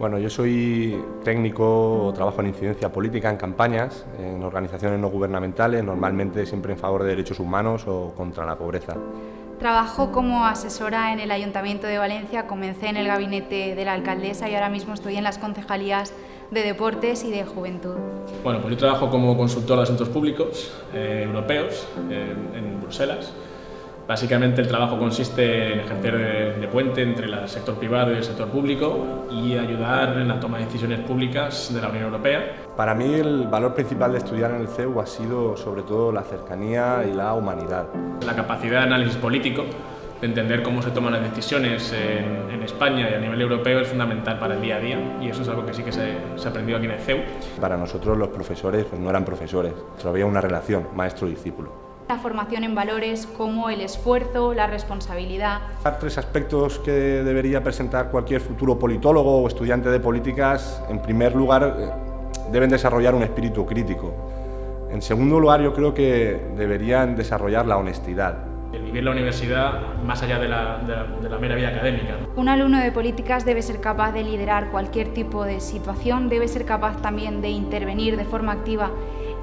Bueno, yo soy técnico, trabajo en incidencia política, en campañas, en organizaciones no gubernamentales, normalmente siempre en favor de derechos humanos o contra la pobreza. Trabajo como asesora en el Ayuntamiento de Valencia, comencé en el gabinete de la alcaldesa y ahora mismo estoy en las concejalías de Deportes y de Juventud. Bueno, pues yo trabajo como consultor de asuntos públicos eh, europeos en Bruselas Básicamente el trabajo consiste en ejercer de, puente entre el sector privado y el sector público y ayudar en la toma de decisiones públicas de la Unión Europea. Para mí el valor principal de estudiar en el CEU ha sido sobre todo la cercanía y la humanidad. La capacidad de análisis político, de entender cómo se toman las decisiones en, España y a nivel europeo es fundamental para el día a día y eso es algo que sí que se, se ha aprendido aquí en el CEU. Para nosotros los profesores pues, no eran profesores, solo había una relación maestro-discípulo la formación en valores como el esfuerzo, la responsabilidad. Tres aspectos que debería presentar cualquier futuro politólogo o estudiante de políticas. En primer lugar, eh, deben desarrollar un espíritu crítico. En segundo lugar, yo creo que deberían desarrollar la honestidad. El vivir la universidad más allá de la, de la, mera vida académica. Un alumno de políticas debe ser capaz de liderar cualquier tipo de situación, debe ser capaz también de intervenir de forma activa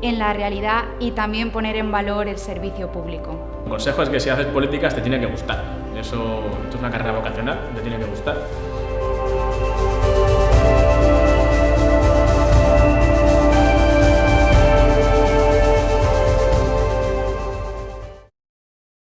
en la realidad y también poner en valor el servicio público. El consejo es que si haces políticas te tiene que gustar. Eso, esto es una carrera vocacional, te tiene que gustar.